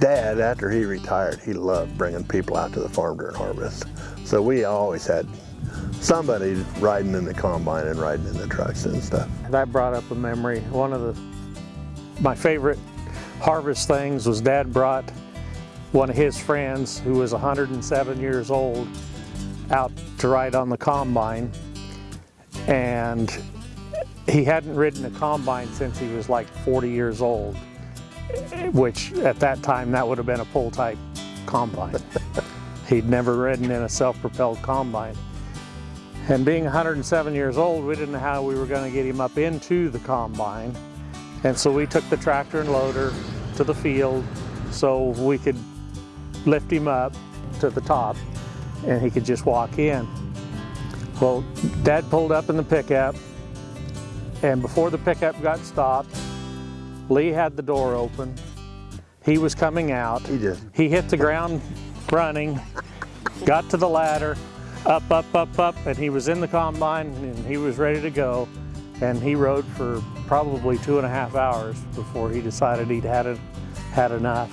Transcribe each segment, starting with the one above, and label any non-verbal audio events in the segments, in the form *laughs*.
Dad, after he retired, he loved bringing people out to the farm during harvest. So we always had somebody riding in the combine and riding in the trucks and stuff. That brought up a memory. One of the my favorite harvest things was Dad brought one of his friends who was 107 years old out to ride on the combine and he hadn't ridden a combine since he was like 40 years old which at that time that would have been a pull type combine. *laughs* He'd never ridden in a self-propelled combine. And being 107 years old, we didn't know how we were going to get him up into the combine. And so we took the tractor and loader to the field so we could lift him up to the top and he could just walk in. Well, Dad pulled up in the pickup and before the pickup got stopped, Lee had the door open. He was coming out. He just He hit the ground running, got to the ladder, up, up, up, up, and he was in the combine and he was ready to go. And he rode for probably two and a half hours before he decided he'd had, it, had enough.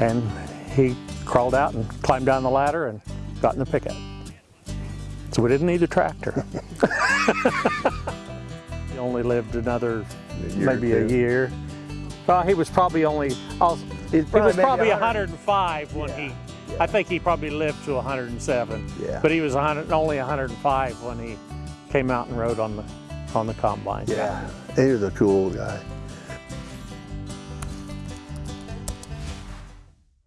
And he crawled out and climbed down the ladder and got in the pickup. So we didn't need a tractor. *laughs* he only lived another A year maybe a year. Well, he was probably only, oh, I'll, he was probably maybe probably 100. 105 when Yeah, he, yeah. I think he probably lived to 107. Yeah. But he was 100, only 105 when he came out and rode on the, on the combine. yeah, he was a cool guy.